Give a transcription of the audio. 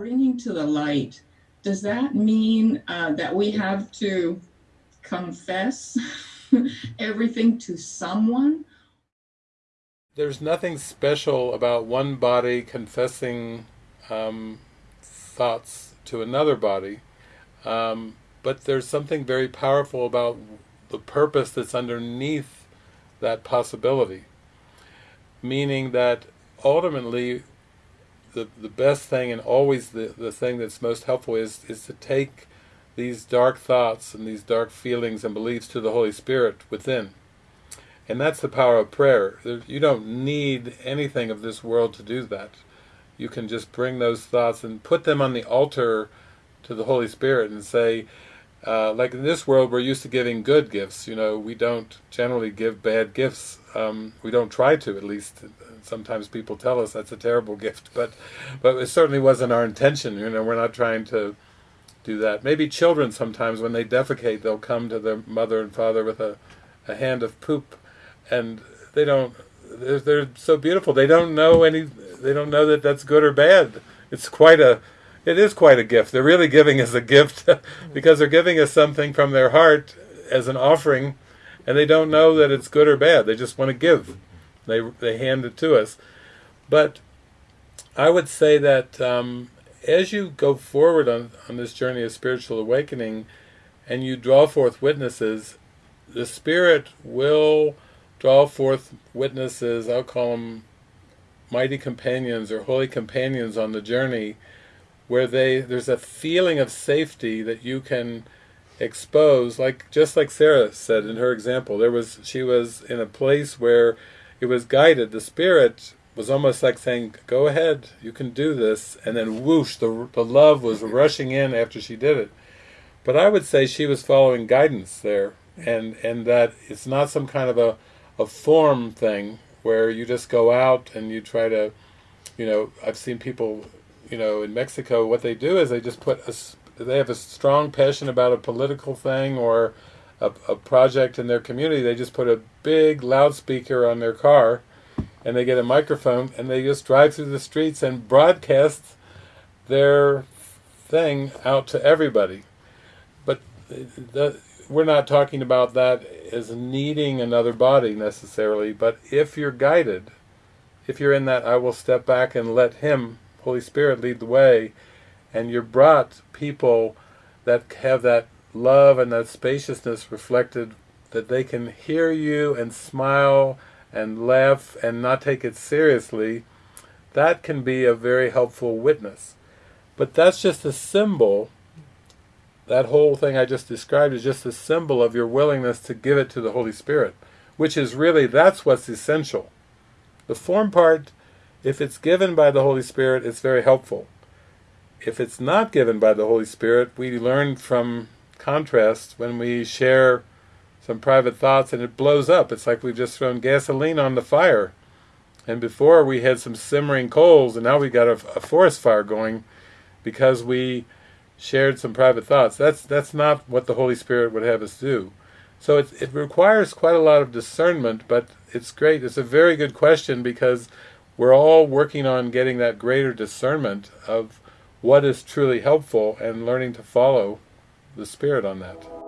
bringing to the light, does that mean uh, that we have to confess everything to someone? There's nothing special about one body confessing um, thoughts to another body, um, but there's something very powerful about the purpose that's underneath that possibility. Meaning that ultimately the, the best thing and always the, the thing that's most helpful is, is to take these dark thoughts and these dark feelings and beliefs to the Holy Spirit within. And that's the power of prayer. You don't need anything of this world to do that. You can just bring those thoughts and put them on the altar to the Holy Spirit and say, uh, like in this world, we're used to giving good gifts. You know, we don't generally give bad gifts. Um, we don't try to, at least. Sometimes people tell us that's a terrible gift, but but it certainly wasn't our intention. You know, we're not trying to do that. Maybe children sometimes, when they defecate, they'll come to their mother and father with a, a hand of poop, and they don't. They're, they're so beautiful. They don't know any. They don't know that that's good or bad. It's quite a it is quite a gift. They're really giving us a gift because they're giving us something from their heart as an offering, and they don't know that it's good or bad. They just want to give. They they hand it to us. But I would say that um, as you go forward on, on this journey of spiritual awakening, and you draw forth witnesses, the Spirit will draw forth witnesses, I'll call them mighty companions or holy companions on the journey, where they there's a feeling of safety that you can expose like just like Sarah said in her example there was she was in a place where it was guided. The spirit was almost like saying go ahead you can do this and then whoosh the, the love was rushing in after she did it. But I would say she was following guidance there and and that it's not some kind of a a form thing where you just go out and you try to you know I've seen people you know, in Mexico, what they do is they just put a, they have a strong passion about a political thing or a, a project in their community. They just put a big loudspeaker on their car, and they get a microphone, and they just drive through the streets and broadcast their thing out to everybody. But the, we're not talking about that as needing another body necessarily, but if you're guided, if you're in that I will step back and let him Holy Spirit lead the way, and you're brought people that have that love and that spaciousness reflected, that they can hear you and smile and laugh and not take it seriously, that can be a very helpful witness. But that's just a symbol, that whole thing I just described is just a symbol of your willingness to give it to the Holy Spirit, which is really, that's what's essential. The form part if it's given by the Holy Spirit, it's very helpful. If it's not given by the Holy Spirit, we learn from contrast when we share some private thoughts and it blows up. It's like we've just thrown gasoline on the fire. And before we had some simmering coals and now we got a, a forest fire going because we shared some private thoughts. That's that's not what the Holy Spirit would have us do. So it, it requires quite a lot of discernment, but it's great. It's a very good question because we're all working on getting that greater discernment of what is truly helpful and learning to follow the Spirit on that.